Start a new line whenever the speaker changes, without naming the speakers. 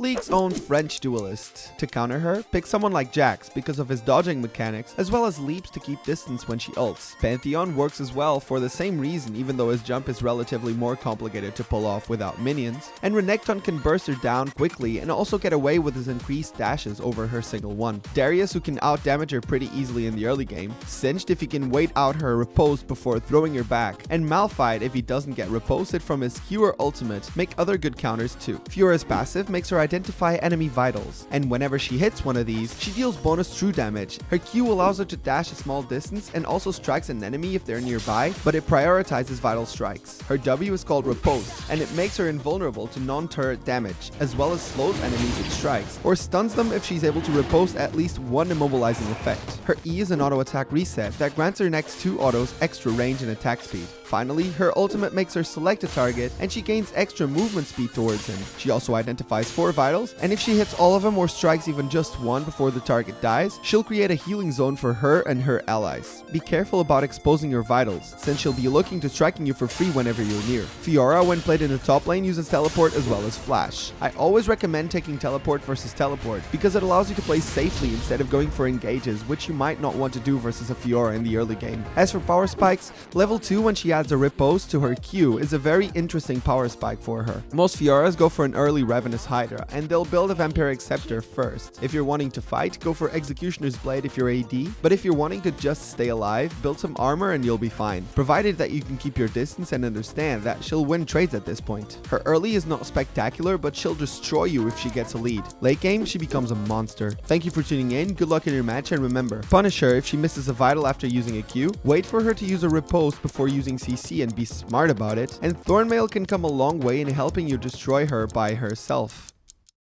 League's own French duelist. To counter her, pick someone like Jax because of his dodging mechanics, as well as leaps to keep distance when she ults. Pantheon works as well for the same reason even though his jump is relatively more complicated to pull off without minions. And Renekton can burst her down quickly and also get away with his increased dashes over her single one. Darius who can out damage her pretty easily in the early game, Singed if he can wait out her riposte before throwing her back, and Malphite if he doesn't get riposted from his Q or ultimate make other good counters too. Fiora's passive makes her identify enemy vitals, and whenever she hits one of these, she deals bonus true damage. Her Q allows her to dash a small distance and also strikes an enemy if they're nearby, but it prioritizes vital strikes. Her W is called Riposte, and it makes her invulnerable to non-turret damage, as well as slows enemies with strikes, or stuns them if she's able to riposte at least one immobilizing effect. Her E is an auto attack reset that grants her next two autos extra range and attack speed. Finally, her ultimate makes her select a target and she gains extra movement speed towards him. She also identifies 4 vitals, and if she hits all of them or strikes even just one before the target dies, she'll create a healing zone for her and her allies. Be careful about exposing your vitals, since she'll be looking to striking you for free whenever you're near. Fiora, when played in the top lane, uses teleport as well as flash. I always recommend taking teleport versus teleport, because it allows you to play safely instead of going for engages, which you might not want to do versus a Fiora in the early game. As for power spikes, level 2 when she adds a riposte to her Q is a very interesting power spike for her. Most Fioras go for an early Ravenous Hydra, and they'll build a Vampiric Scepter first. If you're wanting to fight, go for Executioner's Blade if you're AD, but if you're wanting to just stay alive, build some armor and you'll be fine, provided that you can keep your distance and understand that she'll win trades at this point. Her early is not spectacular, but she'll destroy you if she gets a lead. Late game, she becomes a monster. Thank you for tuning in, good luck in your match, and remember, punish her if she misses a vital after using a Q, wait for her to use a riposte before using CC and be smart about it, and Thornmail can come a long way in helping you destroy her by herself.